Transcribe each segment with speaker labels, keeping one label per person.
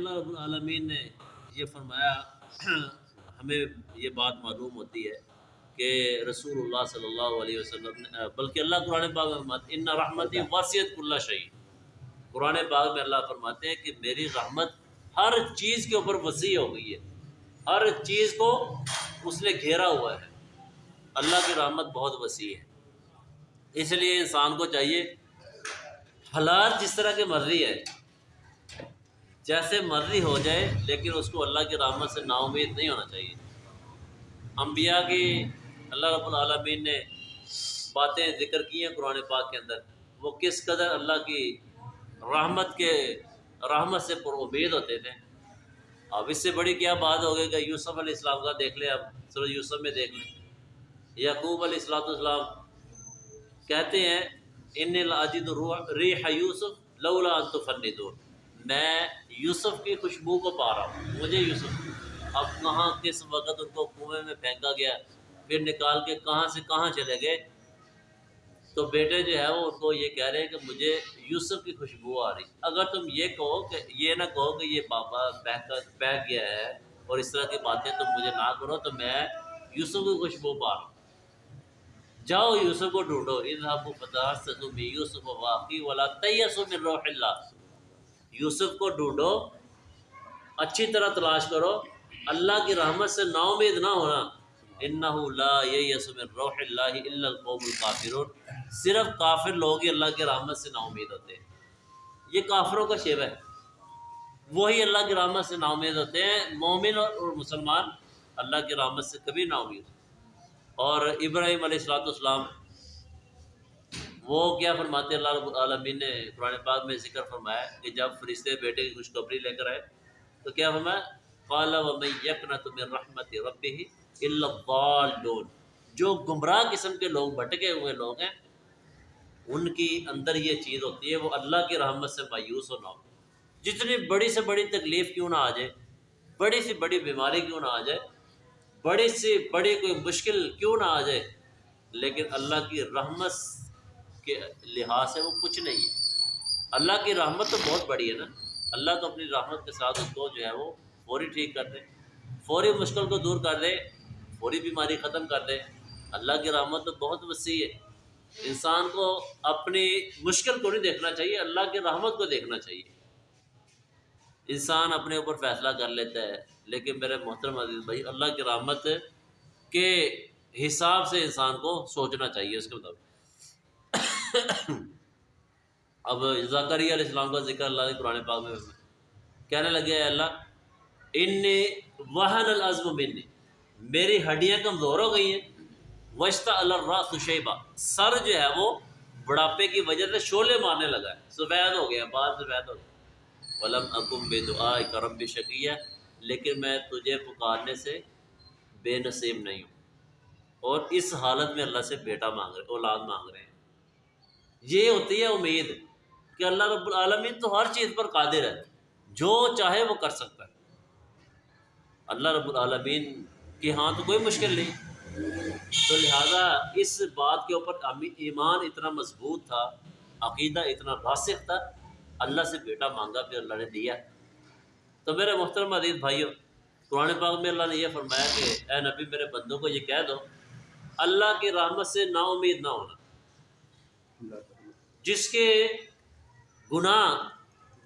Speaker 1: اللہ رب العالمین نے یہ فرمایا، ہمیں یہ بات معلوم ہوتی ہے کہ رسول اللہ صلی اللہ علیہ وسلم نے، بلکہ اللہ قرآن پاک میں فرماتے ان رحمتی واسیت اللہ شہید قرآن پاک میں اللہ فرماتے ہیں کہ میری رحمت ہر چیز کے اوپر وسیع ہو گئی ہے۔ ہر چیز کو اس نے گھیرا ہوا ہے۔ اللہ کی رحمت بہت وسیع ہے۔ اس لیے انسان کو چاہیے حالات جس طرح کی مرضی ہے جیسے مرضی ہو جائے، لیکن اس کو اللہ کی رحمت سے نا امید نہیں ہونا چاہیے۔ انبیاء کی اللہ رب العالمین نے باتیں ذکر کی ہیں قرآن پاک کے اندر۔ وہ کس قدر اللہ کی رحمت کے رحمت سے پر امید ہوتے تھے۔ اب اس سے بڑی کیا بات ہو گئی کہ یوسف علیہ السلام کا دیکھ لیں اب سورج یوسف میں دیکھ لیں۔ یعقوب علیہ السلاۃ السلام کہتے ہیں ان لاجد ری یوسف لولا انت فنی دور میں یوسف کی خوشبو کو پا رہا ہوں۔ مجھے یوسف، اب کہاں، کس وقت ان کو کنویں میں پھینکا گیا، پھر نکال کے کہاں سے کہاں چلے گئے؟ تو بیٹے جو ہے وہ ان کو یہ کہہ رہے ہیں کہ مجھے یوسف کی خوشبو آ رہی۔ اگر تم یہ کہو کہ، یہ نہ کہو کہ یہ بابا بہ کر گیا ہے اور اس طرح کی باتیں تم مجھے نہ کرو، تو میں یوسف کی خوشبو پا رہا ہوں۔ جاؤ یوسف کو ڈھونڈو۔ ان فتح سے یوسف واقعی والا تیس و من روح اللہ۔ یوسف کو ڈھونڈو، اچھی طرح تلاش کرو۔ اللہ کی رحمت سے نا امید نہ ہونا۔ لا روح اللہ الا القوم الکافرون۔ صرف کافر لوگ ہی اللہ کی رحمت سے نا امید ہوتے ہیں۔ یہ کافروں کا شیب ہے۔ وہی اللہ کی رحمت سے نا امید ہوتے ہیں۔ مومن اور مسلمان اللہ کی رحمت سے کبھی نا امید اور ابراہیم علیہ السلاۃ والسلام وہ کیا فرماتے اللہ رب العالمین نے قرآن پاک میں ذکر فرمایا کہ جب فرشتے بیٹے کی خوشخبری لے کر آئے، تو کیا فرمایا؟ قال ومن یقنط من رحمت ربه الا الضالون۔ جو گمراہ قسم کے لوگ، بھٹکے ہوئے لوگ ہیں، ان کی اندر یہ چیز ہوتی ہے، وہ اللہ کی رحمت سے مایوس ہونا ہو جتنی بڑی سے بڑی تکلیف کیوں نہ آ جائے، بڑی سے بڑی بیماری کیوں نہ آ جائے، بڑی سے بڑی کوئی مشکل کیوں نہ آ جائے، لیکن اللہ کی رحمت کے لحاظ سے وہ کچھ نہیں ہے۔ اللہ کی رحمت تو بہت بڑی ہے نا۔ اللہ تو اپنی رحمت کے ساتھ اس کو جو ہے وہ فوری ٹھیک کر دے۔ فوری مشکل کو دور کر دے، فوری بیماری ختم کر دے۔ اللہ کی رحمت تو بہت وسیع ہے۔ انسان کو اپنی مشکل کو نہیں دیکھنا چاہیے، اللہ کی رحمت کو دیکھنا چاہیے۔ انسان اپنے اوپر فیصلہ کر لیتا ہے، لیکن میرے محترم عزیز بھائی، اللہ کی رحمت کے حساب سے انسان کو سوچنا چاہیے اس کے مطابق۔ اب ذکری علیہ السلام کا ذکر اللہ نے قرآن پاک میں کہنے لگے اللہ ان وحن العزم منی، میری ہڈیاں کمزور ہو گئی ہیں۔ وشتا اللہ شیبہ۔ سر جو ہے وہ بڑھاپے کی وجہ سے شولے مارنے لگا ہے۔ سفید ہو گیا بعد سفید ہو گیا۔ ولم اکم بے دعا کرم بھی شکیہ لیکن میں تجھے پکارنے سے بے نصیب نہیں ہوں۔ اور اس حالت میں اللہ سے بیٹا مانگ رہے، اولاد مانگ رہے ہیں۔ یہ ہوتی ہے امید کہ اللہ رب العالمین تو ہر چیز پر قادر ہے، جو چاہے وہ کر سکتا ہے۔ اللہ رب العالمین کے ہاں تو کوئی مشکل نہیں۔ تو لہٰذا اس بات کے اوپر ایمان اتنا مضبوط تھا، عقیدہ اتنا راسخ تھا، اللہ سے بیٹا مانگا، پھر اللہ نے دیا۔ تو میرے محترم عزیز بھائیوں قرآن پاک میں اللہ نے یہ فرمایا کہ اے نبی، میرے بندوں کو یہ کہہ دو، اللہ کی رحمت سے نا امید نہ ہونا۔ جس کے گناہ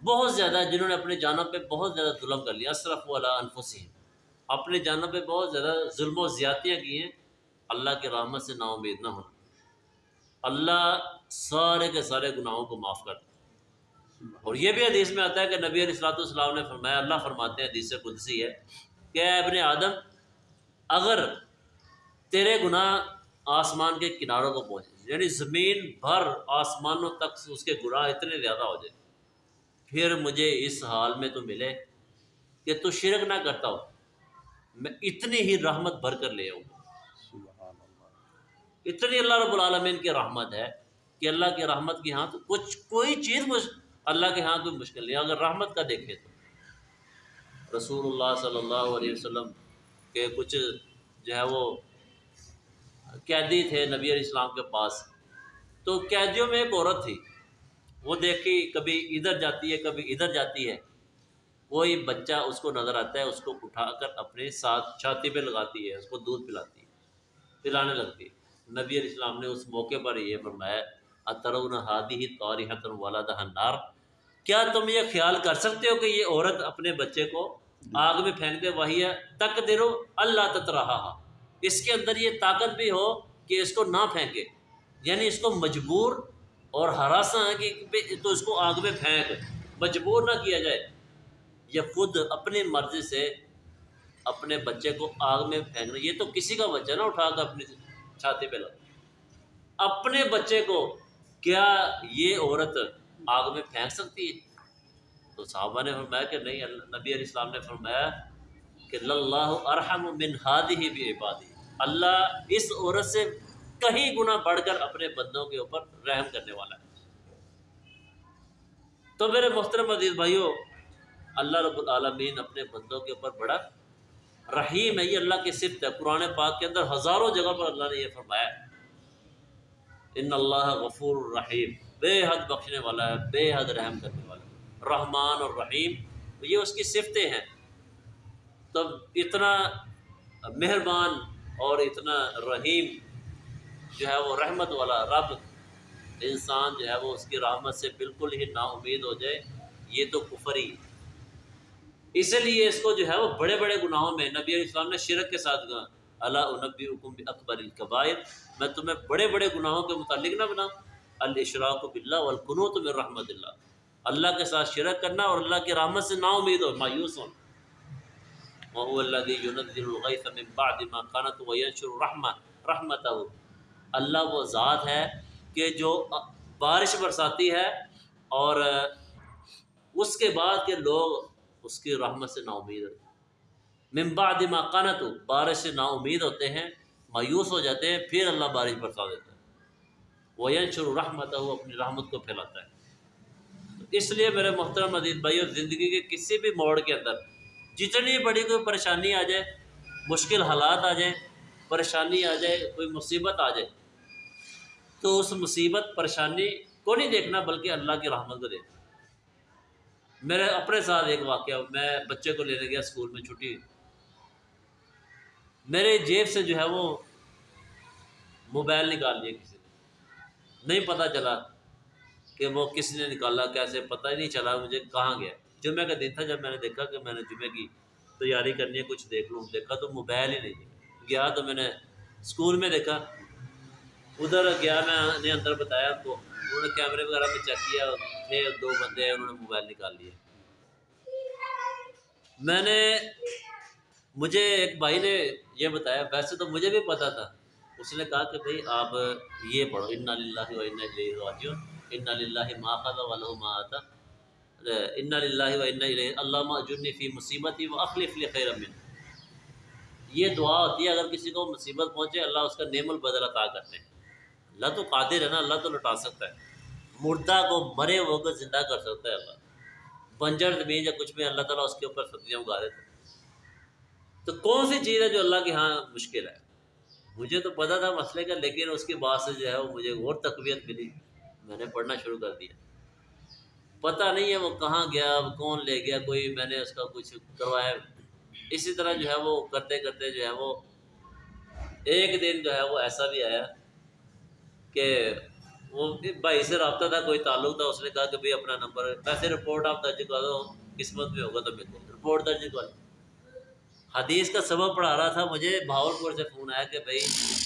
Speaker 1: بہت زیادہ جنہوں نے اپنے جانوں پہ بہت زیادہ ظلم کر لیا اصرف والا انفسین اپنے جانوں پہ بہت زیادہ ظلم و زیادتیاں کی ہیں، اللہ کی رحمت سے نا امید نہ ہونا۔ اللہ سارے کے سارے گناہوں کو معاف کر اور یہ بھی حدیث میں آتا ہے کہ نبی علیہ السلاۃ والسلام نے فرمایا، اللہ فرماتے ہیں، حدیث قدسی ہے کہ اے ابن آدم، اگر تیرے گناہ آسمان کے کناروں کو پہنچے یعنی زمین بھر آسمانوں تک اس کے گناہ اتنے زیادہ ہو جائے۔ پھر مجھے اس حال میں تو ملے کہ تو شرک نہ کرتا ہو میں اتنی ہی رحمت بھر کر لے آؤں۔ اتنی اللہ رب العالمین کی رحمت ہے کہ اللہ کی رحمت کی ہاں تو کچھ کوئی چیز اللہ کے ہاں کوئی مشکل نہیں اگر رحمت کا دیکھے تو۔ رسول اللہ صلی اللہ علیہ وسلم کے کچھ جو ہے وہ قیدی تھے نبی علیہ السلام کے پاس۔ تو قیدیوں میں ایک عورت تھی۔ وہ دیکھی کبھی ادھر جاتی ہے، کبھی ادھر جاتی ہے۔ کوئی بچہ اس کو نظر آتا ہے، اس کو اٹھا کر اپنے ساتھ چھاتی پہ لگاتی ہے، اس کو دودھ پلاتی ہے، پلانے لگتی ہے۔ نبی علیہ السلام نے اس موقع پر یہ فرمایا اطرون ہادی ہی توری والا نار کیا تم یہ خیال کر سکتے ہو کہ یہ عورت اپنے بچے کو آگ میں پھینک دے وہی ہے؟ تک درو اللہ تت رہا اس کے اندر یہ طاقت بھی ہو کہ اس کو نہ پھینکے۔ یعنی اس کو مجبور اور ہراساں ہے کہ تو اس کو آگ میں پھینک۔ مجبور نہ کیا جائے۔ یا خود اپنی مرضی سے اپنے بچے کو آگ میں پھینکنا یہ تو کسی کا بچہ نہ اٹھا کر اپنی چھاتی پہ لگا۔ اپنے بچے کو کیا یہ عورت آگ میں پھینک سکتی ہے؟ تو صحابہ نے فرمایا کہ نہیں، نبی علیہ السلام نے فرمایا کہ اللہ ارحم من ہادی بھی عبادی۔ اللہ اس عورت سے کہیں گنا بڑھ کر اپنے بندوں کے اوپر رحم کرنے والا ہے۔ تو میرے محترم عزیز بھائیوں اللہ رب العالمین اپنے بندوں کے اوپر بڑا رحیم ہے۔ یہ اللہ کی صفت ہے۔ قرآن پاک کے اندر ہزاروں جگہ پر اللہ نے یہ فرمایا ان اللہ غفور الرحیم، بے حد بخشنے والا ہے، بے حد رحم کرنے والا ہے۔ رحمان اور رحیم یہ اس کی صفتیں ہیں۔ تب اتنا مہربان اور اتنا رحیم جو ہے وہ رحمت والا رب انسان جو ہے وہ اس کی رحمت سے بالکل ہی نا امید ہو جائے، یہ تو کفری اس لیے اس کو جو ہے وہ بڑے بڑے گناہوں میں نبی علیہ السلام نے شرک کے ساتھ کہا اللہ نبی حکم اکبر القبائر میں تمہیں بڑے بڑے گناہوں کے متعلق نہ بناؤں الشراق بلّہ والقنو تو رحمت اللہ۔ اللہ کے ساتھ شرک کرنا اور اللہ کی رحمت سے نا امید ہو، مایوس ہونا محو اللہ الغیث من بعد ما قانت وینشر رحمت رحمت اللہ وہ ذات ہے کہ جو بارش برساتی ہے اور اس کے بعد کے لوگ اس کی رحمت سے نا امید ہوتے ہیں۔ ممبا دما قانت بارش سے نا امید ہوتے ہیں، مایوس ہو جاتے ہیں، پھر اللہ بارش برسا دیتا ہے۔ وہ ینشر رحمت وہ اپنی رحمت کو پھیلاتا ہے۔ اس لیے میرے محترم مزید بھائی اور زندگی کے کسی بھی موڑ کے اندر جتنی بڑی کوئی پریشانی آ جائے، مشکل حالات آ جائیں، پریشانی آ جائے، کوئی مصیبت آ جائے، تو اس مصیبت، پریشانی کو نہیں دیکھنا، بلکہ اللہ کی رحمت کو دیکھنا۔ میرے اپنے ساتھ ایک واقعہ، میں بچے کو لینے گیا اسکول میں چھٹی۔ میرے جیب سے جو ہے وہ موبائل نکال لیا کسی نے۔ نہیں پتہ چلا کہ وہ کس نے نکالا، کیسے پتہ ہی نہیں چلا مجھے کہاں گیا۔ جمعہ کا دن تھا جب میں نے دیکھا کہ میں نے جمعے کی تیاری کرنی ہے، کچھ دیکھ لوں، دیکھا تو موبائل ہی نہیں گیا تو میں نے اسکول میں دیکھا۔ ادھر گیا میں، نے اندر بتایا کو انہوں نے کیمرے وغیرہ میں چیک کیا، تھے دو بندے ہیں انہوں نے موبائل نکال لیے میں نے، مجھے ایک بھائی نے یہ بتایا، ویسے تو مجھے بھی پتا تھا۔ اس نے کہا کہ بھائی، آپ یہ پڑھو ان لاہ و ان ان لاہ ما خا و ما آتا ان لاہ و ان اللہ جن فی مصیبت ہی وہ اخلیف خیر امن یہ دعا ہوتی ہے، اگر کسی کو مصیبت پہنچے، اللہ اس کا نعم البدل عطا کرتے ہیں۔ اللہ تو قادر ہے نا، اللہ تو لٹا سکتا ہے۔ مردہ کو مرے وہ کو زندہ کر سکتا ہے اللہ۔ بنجر زمین یا کچھ بھی، اللہ تعالیٰ اس کے اوپر سبزیاں اگا دیتے تو کون سی چیز ہے جو اللہ کے ہاں مشکل ہے؟ مجھے تو پتا تھا مسئلے کا، لیکن اس کے بعد سے جو ہے وہ مجھے اور تقویت ملی۔ میں نے پڑھنا شروع کر دیا۔ پتہ نہیں ہے وہ کہاں گیا کون لے گیا، کوئی میں نے اس کا کچھ کروایا۔ اسی طرح جو ہے وہ کرتے کرتے جو ہے وہ ایک دن جو ہے وہ ایسا بھی آیا کہ وہ بھائی سے رابطہ تھا، کوئی تعلق تھا، اس نے کہا کہ بھائی اپنا نمبر، ویسے رپورٹ آپ درج کرا دو، قسمت میں ہوگا تو میرے کو رپورٹ درج کرا حدیث کا سبب پڑھا رہا تھا، مجھے بھاول پور سے فون آیا کہ بھائی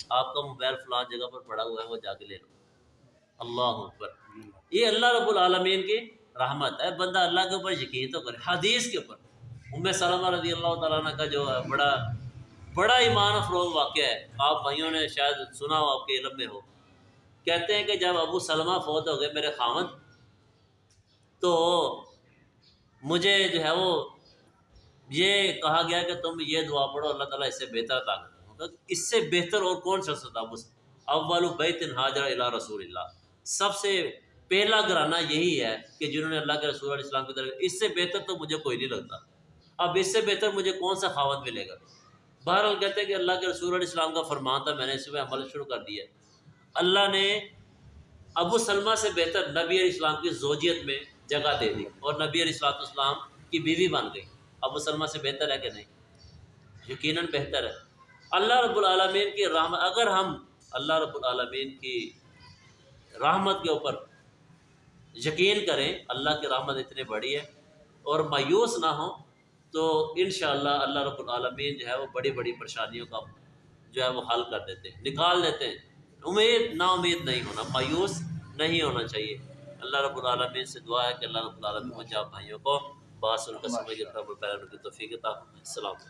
Speaker 1: آپ کا موبائل فلان جگہ پر پڑا ہوا ہے، وہ جا کے لے لو۔ اللہ اکبر۔ یہ اللہ رب العالمین کی رحمت ہے بندہ اللہ کے اوپر یقین تو کرے، حدیث کے اوپر۔ ام سلمہ رضی اللہ تعالیٰ کا جو ہے بڑا بڑا ایمان افروز واقعہ ہے، آپ بھائیوں نے شاید سنا ہو، آپ کے علم میں ہو۔ کہتے ہیں کہ جب ابو سلمہ فوت ہو گئے میرے خامد، تو مجھے جو ہے وہ یہ کہا گیا کہ تم یہ دعا پڑھو، اللہ تعالیٰ اس سے بہتر طاقت اس سے بہتر اور کون سا تھا اول بیت حاضر اللہ رسول اللہ۔ سب سے پہلا گرانا یہی ہے کہ جنہوں نے اللہ کے رسول علیہ السلام کی طرف اس سے بہتر تو مجھے کوئی نہیں لگتا۔ اب اس سے بہتر مجھے کون سا خاوت ملے گا؟ بہرحال کہتے ہیں کہ اللہ کے رسول علیہ السلام کا فرمان تھا، میں نے اس میں عمل شروع کر دیا۔ اللہ نے ابو سلمہ سے بہتر نبی علیہ السلام کی زوجیت میں جگہ دے دی اور نبی علیہ السلام السلام کی بیوی بن گئی۔ ابو سلمہ سے بہتر ہے کہ نہیں؟ یقیناً بہتر ہے۔ اللہ رب العالمین کی رحمت اگر ہم اللہ رب العالمین کی رحمت کے اوپر یقین کریں اللہ کی رحمت اتنی بڑی ہے اور مایوس نہ ہوں تو انشاءاللہ اللہ رب العالمین جو ہے وہ بڑی بڑی پریشانیوں کا جو ہے وہ حل کر دیتے ہیں، نکال دیتے ہیں۔ امید، نا امید نہیں ہونا، مایوس نہیں ہونا چاہیے۔ اللہ رب العالمین سے دعا ہے کہ اللہ رب العالمین مجھے بھائیوں کو باس ان کا کے توفیق عطا السلام علیکم۔